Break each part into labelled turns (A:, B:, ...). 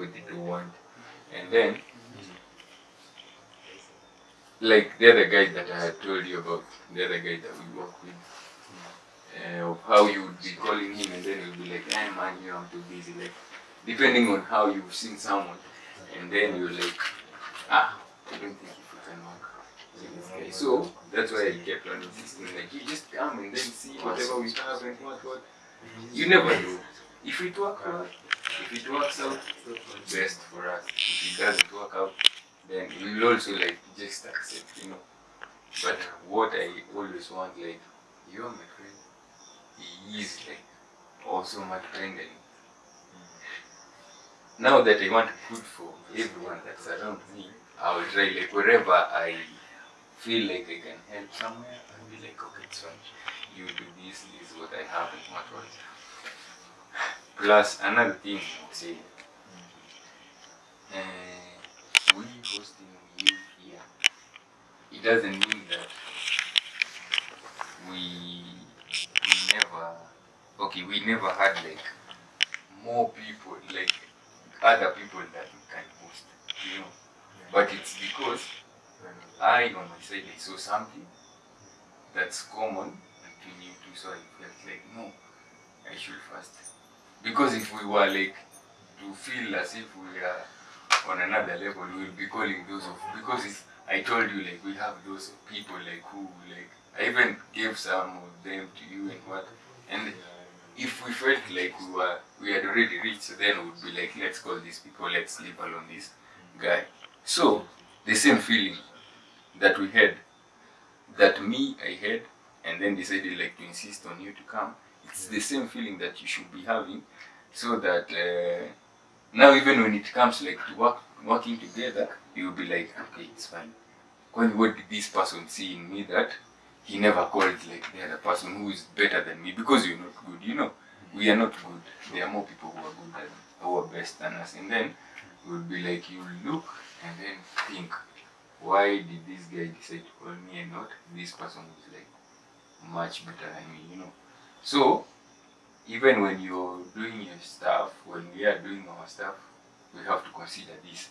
A: they what they don't want. And then, like the other guys that I had told you about, the other guy that we work with, uh, of how you would be calling him and then he'll be like, hey man, you know, I'm too busy. Like, depending on how you've seen someone, and then you're like, ah, I don't think you can work guy. So that's why I kept on insisting, like, you just come and then see whatever we have and what, what. You never know. If it works out, if it works out, best for us. If it doesn't work out, then we will also like just accept, you know. But what I always want, like, you're my friend. He is like also my friend and now that I want good for everyone that's around me, I will try like wherever I feel like I can help somewhere, I'll be like, okay, fine. You do this, this is what I have and what what. Plus another thing I would say, uh, we hosting you here, it doesn't mean that we we never okay we never had like more people like other people that we can host, you know. But it's because I on my side I saw something that's common between you two, so I felt like no, I should first. Because if we were like to feel as if we are on another level, we will be calling those of because I told you like we have those people like who like I even gave some of them to you and what and if we felt like we were we had already reached then we would be like let's call these people let's leave alone this guy. So the same feeling that we had that me i had and then decided like to insist on you to come it's the same feeling that you should be having so that uh, now even when it comes like to work working together you'll be like okay it's fine Kwani what did this person see in me that he never called like the other person who is better than me because you're not good, you know. We are not good. There are more people who are good than who are best than us. And then we'll be like you look and then think, why did this guy decide to call me and not this person who's like much better than me, you know. So even when you're doing your stuff, when we are doing our stuff, we have to consider this.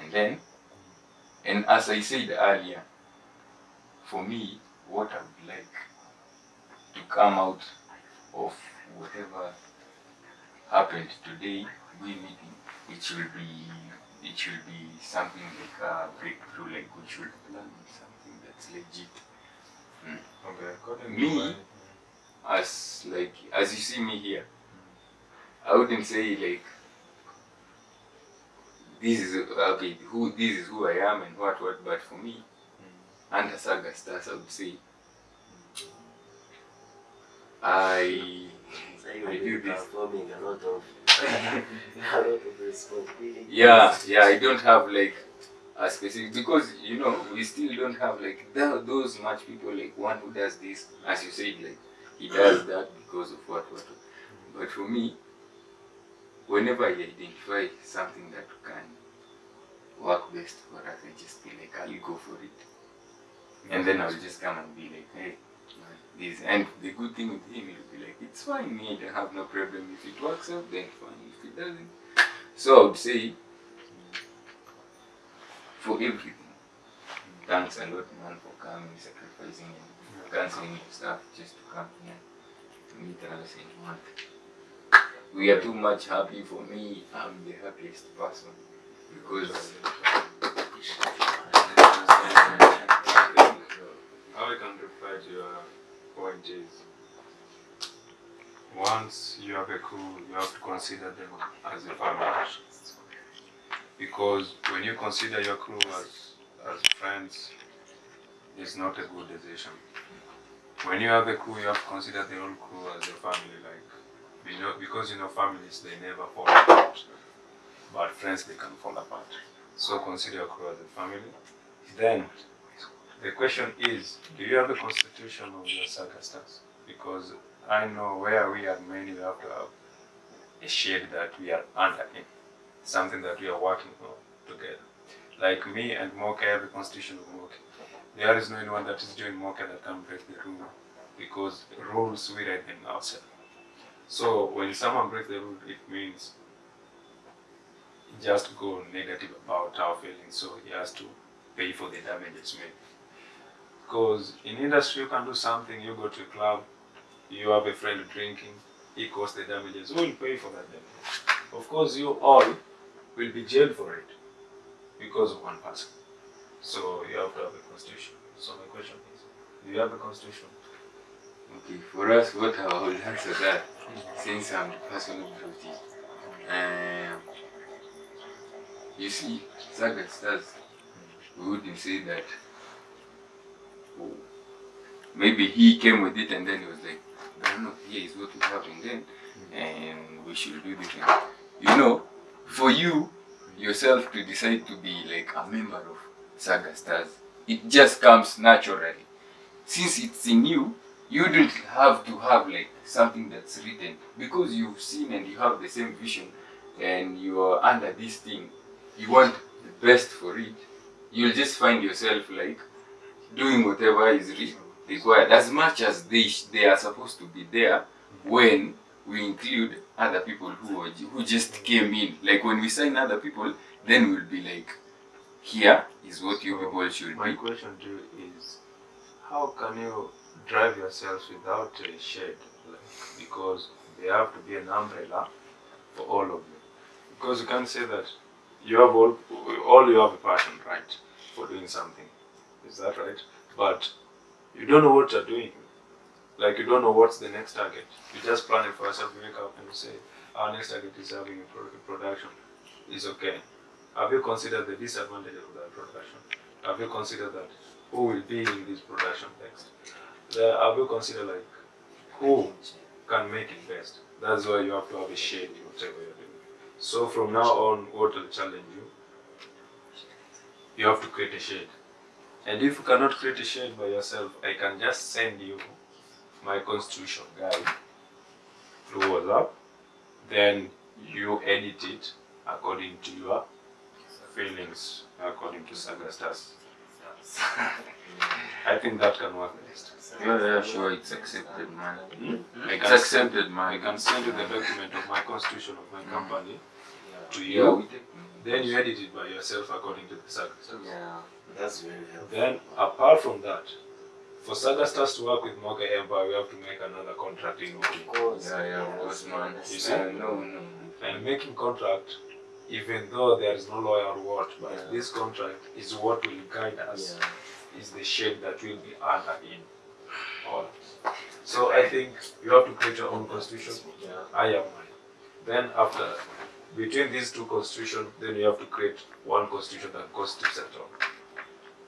A: And then and as I said earlier, for me, what I would like to come out of whatever happened today, we meeting, it should be it should be something like a breakthrough, like we should plan something that's legit. Hmm.
B: Okay, according
A: Me? As like as you see me here, I wouldn't say like this is okay who this is who I am and what what but for me mm. under Saga Stars I would say I
C: So
A: I do this.
C: performing a lot of a lot of responsibility.
A: yeah yeah I don't have like a specific because you know we still don't have like tho- those much people like one who does this as you said like he does that because of what what but for me whenever I identify something that can work best for us I just be like ah, I'll go for it. And then I'll just come and be like hey this and the good thing with him he'll be like it's fine me I have no problem. If it works out then fine. If it doesn't so I would say for everything. Thanks a lot, man, for coming, sacrificing, and canceling your stuff just to come here to meet us and what. We are too much happy for me. I'm the happiest person because
B: how I can reply to your uh, point is once you have a crew, you have to consider them as a family. Because when you consider your crew as, as friends, it's not a good decision. When you have a crew, you have to consider the whole crew as a family. Like, you know, because you know families they never fall apart, but friends they can fall apart. So consider your crew as a family. Then the question is, do you have a constitution of your stars? Because I know where we are many, we have to have a shade that we are under in, something that we are working on together. Like me and have a constitution of Moka. There is no anyone that is doing Moka that can break the rule because rules we write them ourselves. So when someone breaks the rule, it means just go negative about our feelings. So he has to pay for the damages made. Because in industry, you can do something. You go to a club, you have a friend drinking, he caused the damages. Who will pay for that damage? Of course, you all will be jailed for it because of one person. So you have to have a constitution. So my question is, do you have a constitution?
A: Okay, for us, what I will answer that, since I'm the person brought it. Um, you see, we wouldn't say that. oh, maybe he came with it and then he was like, no, no, here is what we have and then, and we should do this. You know, for you yourself to decide to be like a member of Saga Stars, it just comes naturally. Since it's in you, you don't have to have like something that's written. Because you've seen and you have the same vision and you are under this thing you want the best for it. You'll just find yourself like doing whatever is required. As much as they they are supposed to be there when we include other people who who just came in. Like when we sign other people then we'll be like here is what you
B: So,
A: people should
B: My
A: be
B: question to you is, how can you drive yourselves without a shade? Like, because there have to be an umbrella for all of you. Because you can't say that you have all, all you have a passion, right, for doing something. Is that right? But you don't know what you're doing. Like you don't know what's the next target. You just plan it for yourself. You wake up and you say, our next target is having a, a production. It's okay. Have you considered the disadvantage of that production? Have you considered that who will be in this production next? The, have you considered like who can make it best? That's why you have to have a shade in whatever you're doing. So from now on, what will challenge you? You have to create a shade. And if you cannot create a shade by yourself, I can just send you my constitution guide through WhatsApp. Then you edit it according to your feelings, according to Saga Stars. I think that can work best.
A: yeah, yeah sure it's accepted man
B: I
A: it's
B: can,
A: accepted
B: I can send you the document of my constitution of my company to you.
A: we
B: Then you edit it by yourself according to the Saga Stars.
C: Yeah, that's very helpful.
B: Then, apart from that, for Saga Stars to work with Mocha Empire, we have to make another contract in
C: Of course.
A: Yeah, yeah, of course, man.
B: You see?
A: Uh, no, no.
B: And making contract, even though there is no lawyer or what, but
C: Yeah.
B: this contract is what will guide us,
C: Yeah.
B: is the shape that will be under in all. So I think you have to create your own constitution.
C: Yeah.
B: I have mine. Then after, between these two constitutions, then you have to create one constitution that constitutes at all.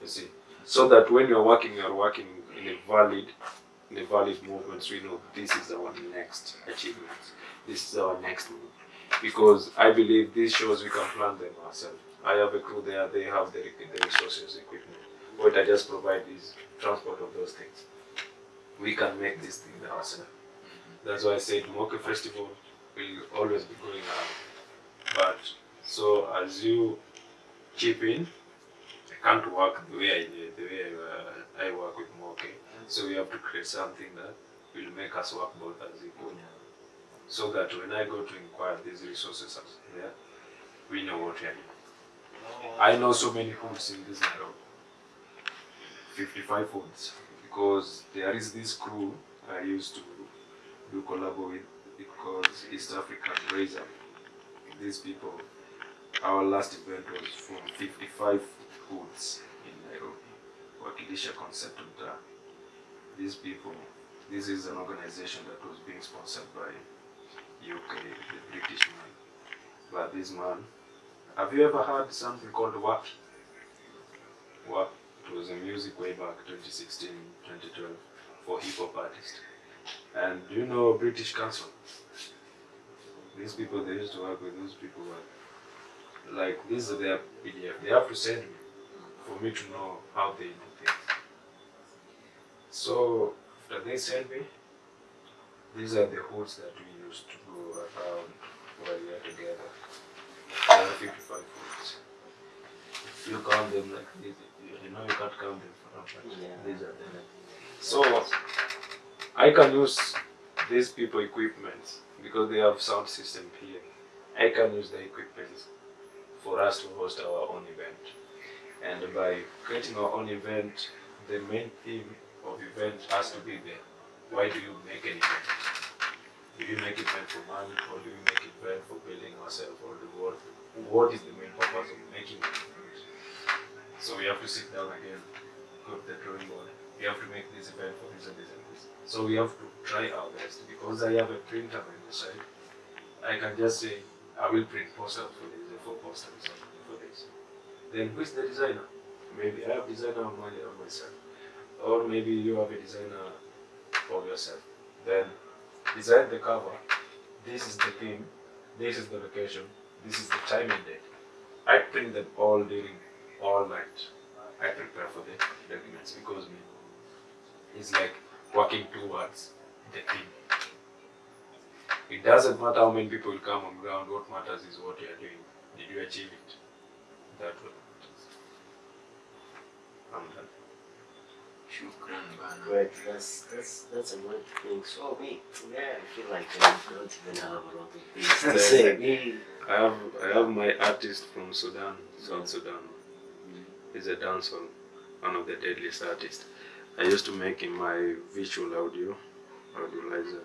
B: You see, so that when you're working, you're working in a valid, in a valid movement. So you know this is our next achievement. This is our next move. Because I believe these shows we can plan them ourselves. I have a crew there; they have the, the resources, equipment. What I just provide is transport of those things. We can make this thing ourselves. That's why I said Moke Festival will always be going around. But so as you chip in, I can't work the way I did, the way I, uh, I work with Moke. So we have to create something that will make us work both as equal. So that when I go to inquire these resources are there, we know what we are doing. Oh, I know so many hoods in this Nairobi. 55 hoods. Because there is this crew I used to do collab with because East African Razor. These people, our last event was from 55 hoods in Nairobi, Wakilisha Concept Mtaa. These people, this is an organization that was being sponsored by UK, the British man. But this man, have you ever heard something called WAP? WAP, it was a music way back 2016, 2012 for hip hop artists. And do you know British Council? These people they used to work with those people were like this is their PDF. They have to send me for me to know how they do things. So after they send me, these are the hoods that we used to go around while we are together. There are 55 hoods. If you count them like this, you know you can't count them from but
C: Yeah.
B: these are them. So I can use these people equipment because they have sound system here. I can use the equipment for us to host our own event. And by creating our own event, the main theme of event has to be there. Why do you make an event? Do you make event for money or do you make event for building ourselves or the world? What is the main purpose of making event? So we have to sit down again, to the drawing board. We have to make this event for this and this and this. So we have to try our best because I have a printer on the side. I can just say I will print posters for this, for posters for this. Then who is the designer? Maybe I have designer on my on myself, or maybe you have a designer for yourself. Then design the cover. This is the theme. This is the location. This is the time and date. I print them all during all night. I prepare for the documents because me, it's like working towards the theme. It doesn't matter how many people come on ground. What matters is what you are doing. Did you achieve it? That what. I'm done.
A: Shukran bana.
C: Great, that's that's that's a great thing. So me, yeah, I feel like I don't even have a lot of things to say. Me,
B: I have I have my artist from Sudan, South Sudan. He's a dancer, one of the deadliest artists. I used to make him my visual audio, audiolizer.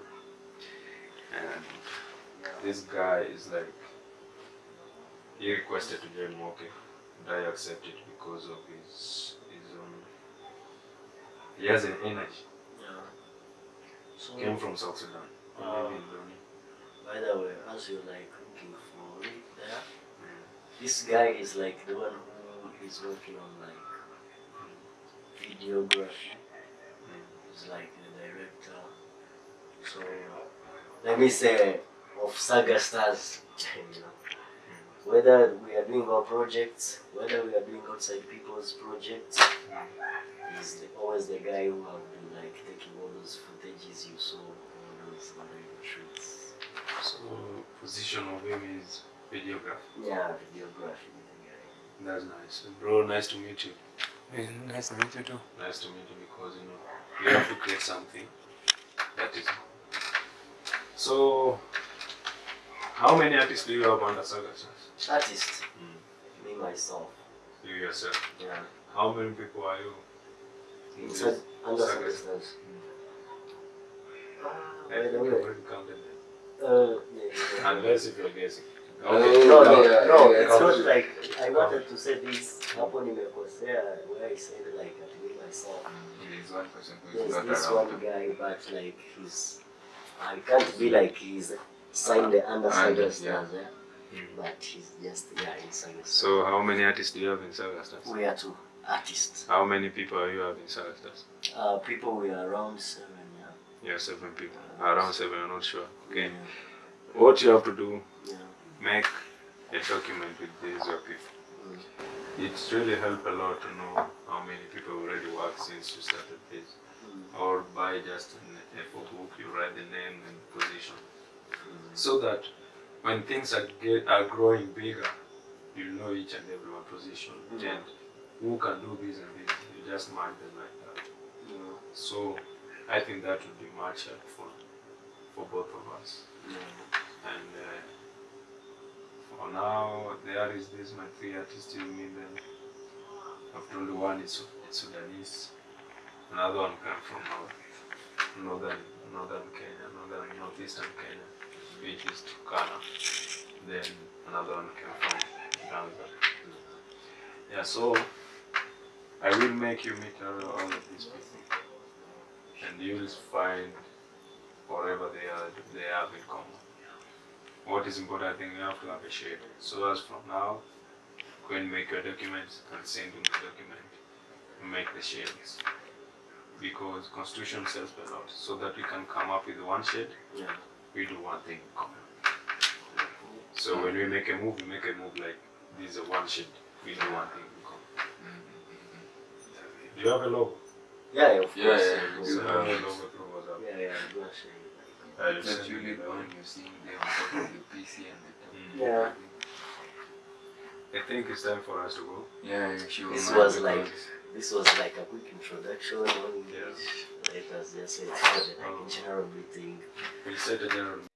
B: And this guy is like, he requested to join Moke, and I accepted because of his, his he has an energy.
C: yeah. So
B: Came from South Sudan. Uh,
C: he
B: live in Loni.
C: by the way, as you're like looking for it there, this guy is like the one who is working on like videography. He's like the director. So let me say of Saga Stars, you know. Whether we are doing our projects, whether we are doing outside people's projects, he's the, always the guy who have been like taking all those footages you saw, all those other shoots.
B: So position of him is videographer.
C: Yeah, videography is.
B: That's nice. Bro, nice to meet you.
D: Nice to meet you too.
B: Nice to meet you because you know you have to create something that is. So, how many artists do you have under Saga Stars?
C: Artist, me myself.
B: You yourself.
C: Yeah.
B: How many people are you? in
C: It's
B: this
C: a, under
B: Saga
C: Saga Ah,
B: I
C: by
B: think
C: the
B: I've
C: way,
B: already counted them.
C: uh, yeah, yeah.
B: Unless if you're guessing.
A: Oh,
B: Okay.
C: No, no,
A: Yeah,
C: no,
A: yeah,
C: it's not like I wanted to say this hapo nimekosea where I said like at me myself.
A: There is one person who is
C: There's this
A: around.
C: one guy but like he's I can't be like he's signed the under
A: Under,
C: Saga Stars, eh? But he's just yeah in Saga
B: So, how many artists do you have in Saga Stars?
C: we are two artists.
B: How many people are you have in Saga
C: Uh, people we are around seven, yeah.
B: Yeah, seven people. Around seven, I'm not sure. Okay.
C: Yeah,
B: What you have to do,
C: yeah.
B: make a document with these your people.
C: Mm.
B: It's really helped a lot to know how many people already work since you started this.
C: Mm.
B: Or by just an A4 book, you write the name and position.
C: Mm.
B: So that when things are get are growing bigger, you know each and every one position
C: Mhm.
B: and who can do this and this. You just mark them like that.
C: Yeah.
B: So I think that would be much helpful for both of us. And uh, for now, there is this my three artists you meet them. I've told you one is it's Sudanese, another one came from north, northern northern Kenya, northern northeastern Kenya, which is Turkana. Then another one came from Uganda. Yeah, so I will make you meet all, of these people, and you will find whatever they are they have in common. What is important, I think you have to have a shade. So as from now, go and make your documents and send in the document. Make the shades. Because constitution says a lot. So that we can come up with one shade,
C: Yeah.
B: We do one thing in common. So when we make a move, we make a move like this is a one shade. We do one thing in. Do you have a logo?
C: Yeah, of
A: Yeah,
C: course.
A: yeah,
C: yeah,
A: you
B: So
A: do
B: have
A: have
B: a logo through WhatsApp.
C: yeah, yeah, I'm gonna show you.
B: I will you
A: usually
B: the
A: the
B: logo.
A: one you're seeing there on top of the PC and the
B: Mm.
C: Yeah.
B: I think it's time for us to go.
A: Yeah, she will
C: This
A: mind
C: was
A: because-
C: like this was like a quick introduction on
B: Yes.
C: Let us just say it's for the like general meeting.
B: We'll set a general